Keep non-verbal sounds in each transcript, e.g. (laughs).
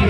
तो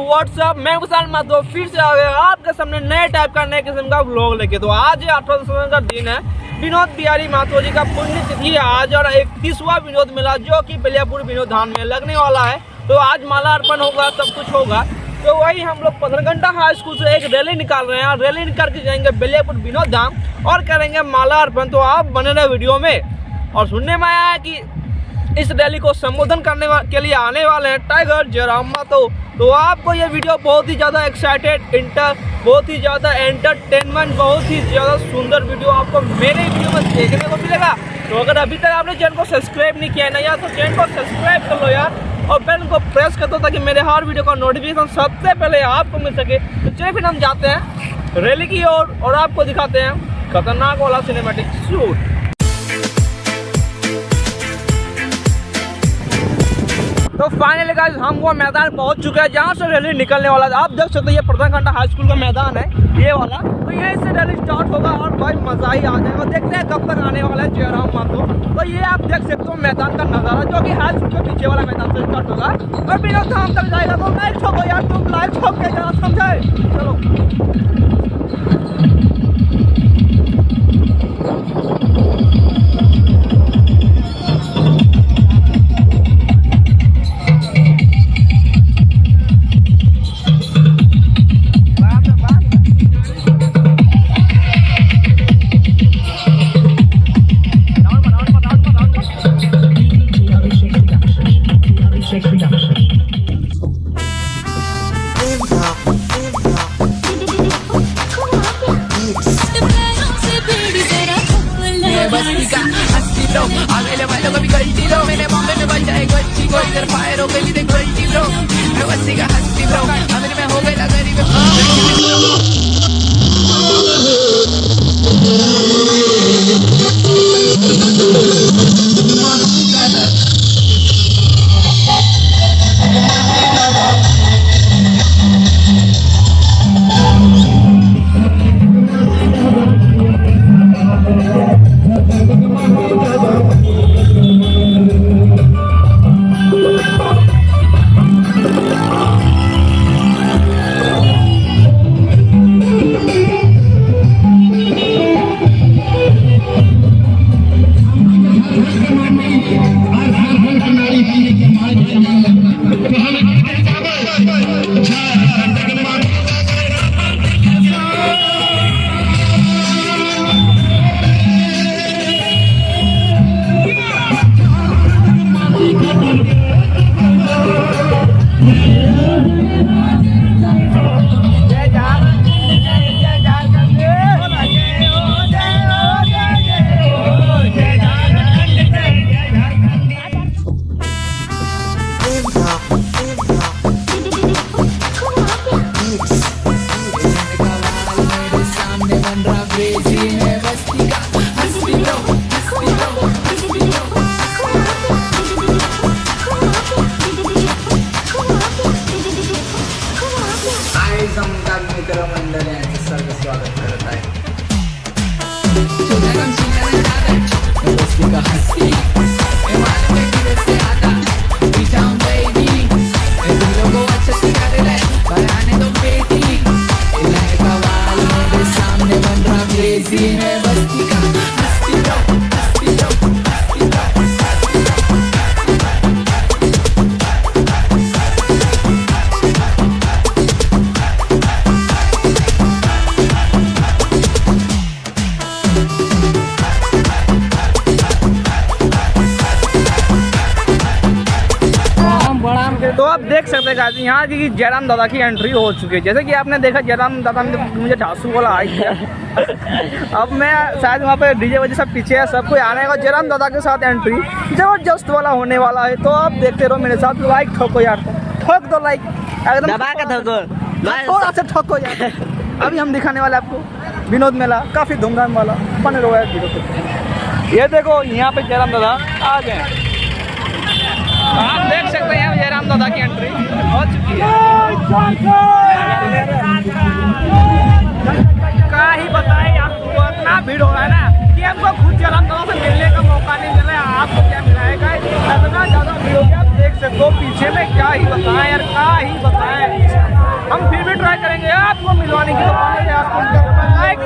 व्हाट्सअप मैं विशाल माधो फिर से आ गया आपके सामने नए टाइप का, नए किस्म का ब्लॉग लेके। तो आज अठारह दिसंबर का दिन है। विनोद बिहारी माथुर जी का पुण्य तिथि है। आज और इकतीसवा विनोद मेला जो कि बलियापुर विनोद धाम में लगने वाला है। तो आज माला अर्पण होगा, सब कुछ होगा। तो वही हम लोग पंद्रह घंटा हाई स्कूल से एक रैली निकाल रहे हैं। रैली निकाल के जाएँगे बलियापुर विनोद धाम और करेंगे माला अर्पण। तो आप बने रहे वीडियो में। और सुनने में आया है कि इस रैली को संबोधन करने के लिए आने वाले हैं टाइगर जयराम तो तो आपको ये वीडियो बहुत ही ज़्यादा एक्साइटेड इंटर बहुत ही ज़्यादा एंटरटेनमेंट बहुत ही ज़्यादा सुंदर वीडियो आपको मेरे वीडियो में देखने को मिलेगा। तो अगर अभी तक आपने चैनल को सब्सक्राइब नहीं किया है ना यार तो चैनल को सब्सक्राइब कर लो यार और बेल को प्रेस कर दो ताकि मेरे हर वीडियो का नोटिफिकेशन सबसे पहले आपको मिल सके। तो चलिए फिर हम जाते हैं रैली की ओर और, और आपको दिखाते हैं खतरनाक वाला सिनेमेटिक शूट फाइनली गाइस हम वो मैदान पहुँच चुके हैं। जहाँ से रैली निकलने वाला है। आप देख सकते हैं, ये प्रधान घंटा हाई स्कूल का मैदान है, ये वाला। तो यहीं से रैली स्टार्ट होगा और भाई मज़ा ही आ जाएगा। देखते हैं कब तक आने वाला है जयराम माथो तो ये आप देख सकते हो मैदान का नज़ारा, जो कि हाई स्कूल के पीछे वाला मैदान से स्टार्ट होगा। और बिना धाम तक जाएगा। तो लाइट ठोको यार, तुम लाइट ठोक के जरा समझाए चलो। आगे वालों को भी गलती लो मेरे बॉम्बे में बन जाए गलती को इधर फायर हो गई देख गलती लो मैं बस्ती का हस्ती लो अमीर में हो गई ना गरीब देख हैं गाजी यहाँ की जयराम दादा की एंट्री हो चुकी है। जैसे कि आपने देखा जयराम दादा ने मुझे ढासू वाला आई किया। (laughs) अब मैं शायद वहाँ पे डीजे वजह सब पीछे है सब कोई आने का जयराम दादा के साथ एंट्री ज़बरदस्त वाला होने वाला है। तो आप देखते रहो मेरे साथ लाइक ठोको यार। ठोक दो लाइक एकदम दबा के ठोको। थोड़ा सा ठोको यार। (laughs) अभी हम दिखाने वाले आपको विनोद मेला काफ़ी धूमधाम वाला बने रहो यार ये देखो यहाँ पे जयराम दादा आ गए। आप देख सकते हैं जयराम दादा की एंट्री हो है क्या ही बताए आपको इतना भीड़ हो रहा है ना कि हमको खुद जयराम से मिलने का मौका नहीं मिला है, आपको क्या मिला है इतना ज़्यादा भीड़ हो गया, आप देख सकते हो पीछे में क्या ही बताएँ यार, क्या ही बताएँ। हम फिर भी ट्राई करेंगे, आपको मिलवाने की तो आपको लाइक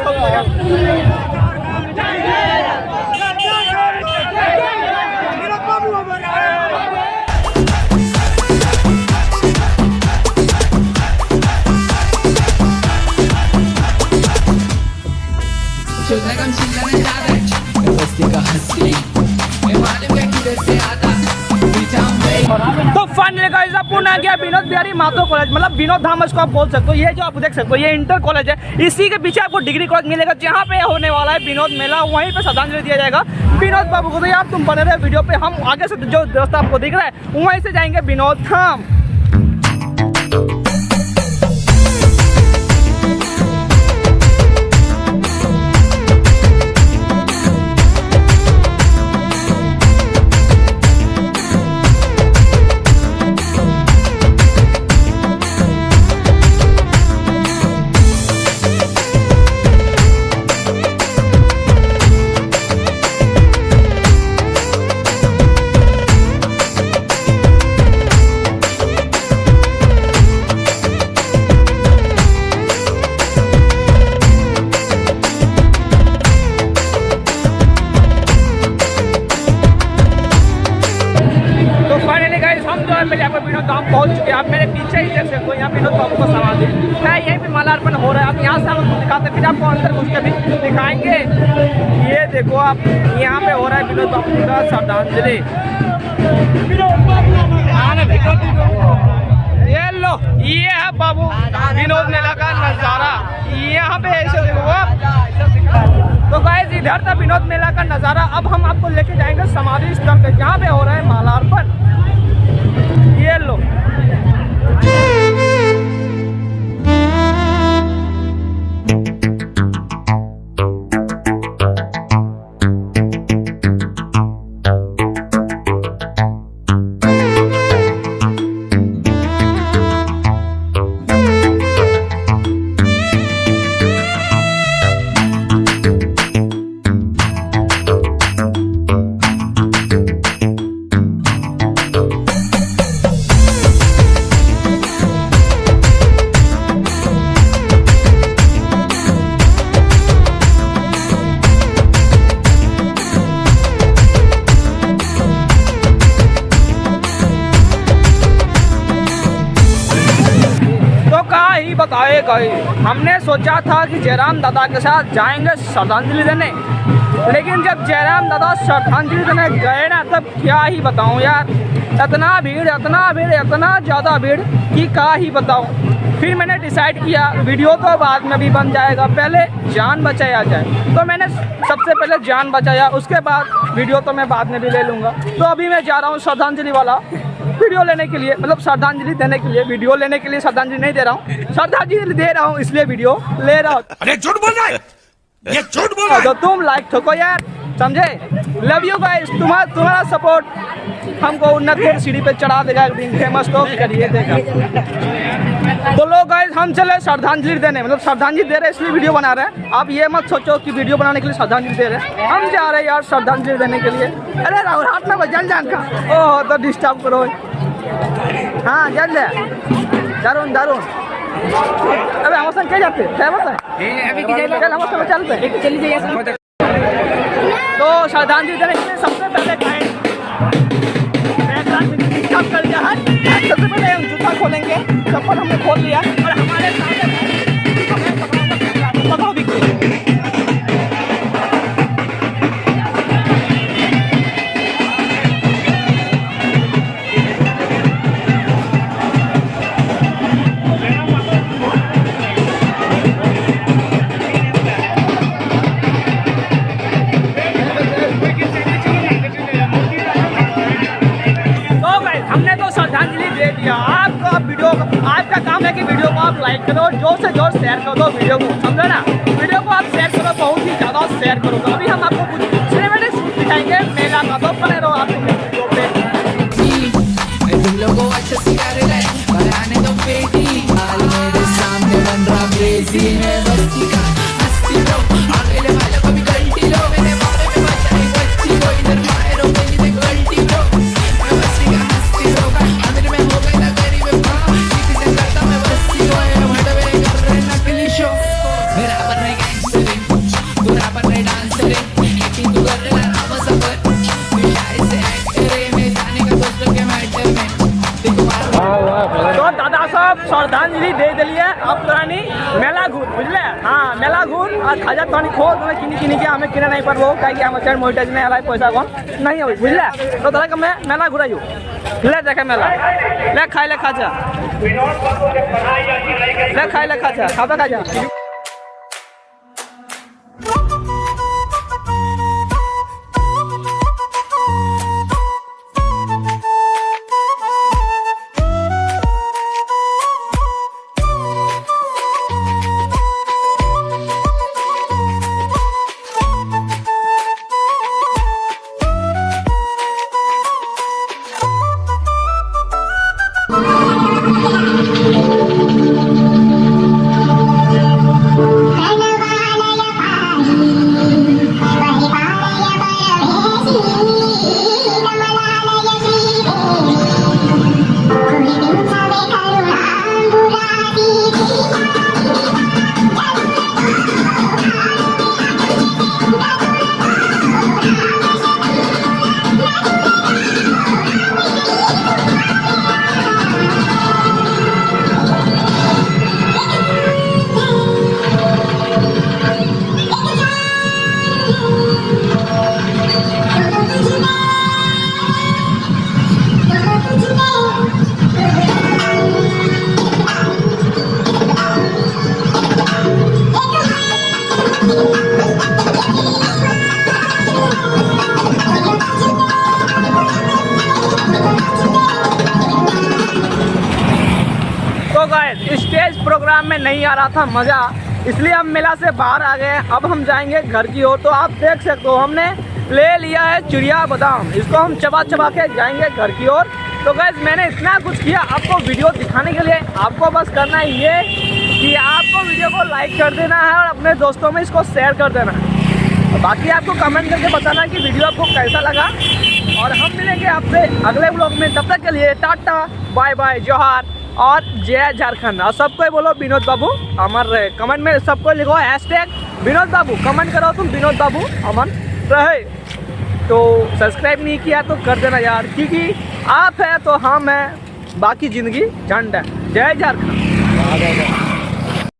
आ गया विनोद बिहारी माथो कॉलेज मतलब विनोद धाम इसको आप बोल सकते हो, ये जो आप देख सकते हो, ये इंटर कॉलेज है। इसी के पीछे आपको डिग्री कॉलेज मिलेगा, जहाँ पे होने वाला है विनोद मेला, वहीं पर श्रद्धांजलि दिया जाएगा। विनोद बाबू को तो यार तुम बने रहे वीडियो पे, हम आगे से जो रास्ता आपको दिख रहा है, वहीं से जाएँगे विनोद धाम। हम जो है पहले यहाँ पे विनोद धाम पहुँच चुके हैं। आप मेरे पीछे ही देख सकते हो, यहाँ विनोद बाबू का समाधि है यहीं पे मालार्पण हो रहा है। आप यहाँ से हम आपको दिखाते फिर आपको अंदर घुस के भी दिखाएँगे। ये देखो, आप यहाँ पे हो रहा है विनोद बाबू का श्रद्धांजलि। ये लो, ये है बाबू विनोद मेला का नज़ारा। यहाँ पे ऐसे देखो आप। तो गाइस इधर था विनोद मेला का नज़ारा। अब हम आपको लेके जाएँगे समाधि स्थल पे, जहाँ पे हो रहा है मालार्पण ये कहा ही गए। हमने सोचा था कि जयराम दादा के साथ जाएँगे श्रद्धांजलि देने। लेकिन जब जयराम दादा श्रद्धांजलि देने गए ना, तब क्या ही बताऊँ यार। इतना भीड़ इतना भीड़, इतना ज़्यादा भीड़ कि क्या ही बताऊँ। फिर मैंने डिसाइड किया, वीडियो तो बाद में भी बन जाएगा। पहले जान बचाया जाए। तो मैंने सबसे पहले जान बचाया, उसके बाद वीडियो तो मैं बाद में भी ले लूँगा। तो अभी मैं जा रहा हूँ श्रद्धांजलि वाला। वीडियो लेने के लिए मतलब श्रद्धांजलि देने के लिए वीडियो लेने के लिए श्रद्धांजलि नहीं दे रहा हूँ। श्रद्धांजलि दे रहा हूँ इसलिए वीडियो ले रहा हूँ। अरे झूठ बोल रहा है? ये झूठ बोल रहा है? तो तुम लाइक ठोको यार समझे? लव यू गाइस तुम्हारा तुम्हारा सपोर्ट हमको उन्नत की सीढ़ी पे चढ़ा देगा एक दिन फ़ेमस तो करिए देगा। तो लोग गाइस हम चले श्रद्धांजलि देने मतलब श्रद्धांजलि दे रहे हैं इसलिए वीडियो बना रहे हैं। आप ये मत सोचो कि वीडियो बनाने के लिए श्रद्धांजलि दे रहे हैं। हम जा रहे हैं यार श्रद्धांजलि देने के लिए। अरे राहुल हाथ में जल जान का। ओह तो डिस्टर्ब करो। हाँ जल दारून दारुण अबे हम संग क्या जाते? फ़ेमस है चल हम संग चलते चली जाइए तो श्रद्धांजलि देने के लिए सबसे पहले खाएँ कर दिया। सबसे पहले हम जूता खोलेंगे। चप्पल हमने खोल लिया। और हमारे ज़ोर से ज़ोर शेयर कर दो वीडियो को समझो ना तो दादा सब श्रद्धांजलि दे दिलिए। अब तोरानी मेला घूर, बुझले? हाँ मेला घूर। और खाजा तो खो तुम्हें किनी के हमें किने नहीं पड़ो कहे कि हम चैनल मोनेटाइज नहीं आला पैसा कौन? नहीं हो बुझले? तो तरह का मैं मेला घुराइयो। ले देखे मेला। ले खाई ले खाजा। ले खाई ले खाजा। खाबा खाजा? गए स्टेज प्रोग्राम में नहीं आ रहा था मज़ा, इसलिए हम मेला से बाहर आ गए अब हम जाएँगे घर की ओर। तो आप देख सकते हो, हमने ले लिया है चिड़िया बादाम। इसको हम चबा चबा के जाएँगे घर की ओर। तो गैस मैंने इतना कुछ किया आपको वीडियो दिखाने के लिए। आपको बस करना है ये कि आपको वीडियो को लाइक कर देना है और अपने दोस्तों में इसको शेयर कर देना है। बाकी आपको कमेंट करके बताना कि वीडियो आपको कैसा लगा। और हम मिलेंगे आपसे अगले ब्लॉग में। तब तक के लिए टाटा बाय बाय जोहार। और जय झारखंड। और सबको बोलो विनोद बाबू, अमर रहे। कमेंट में सबको लिखो हैशटैग विनोद बाबू। कमेंट करो तुम विनोद बाबू, अमर रहे। तो सब्सक्राइब नहीं किया तो कर देना यार, क्योंकि आप है तो हम है, बाकी ज़िंदगी झंड है। जय झारखंड।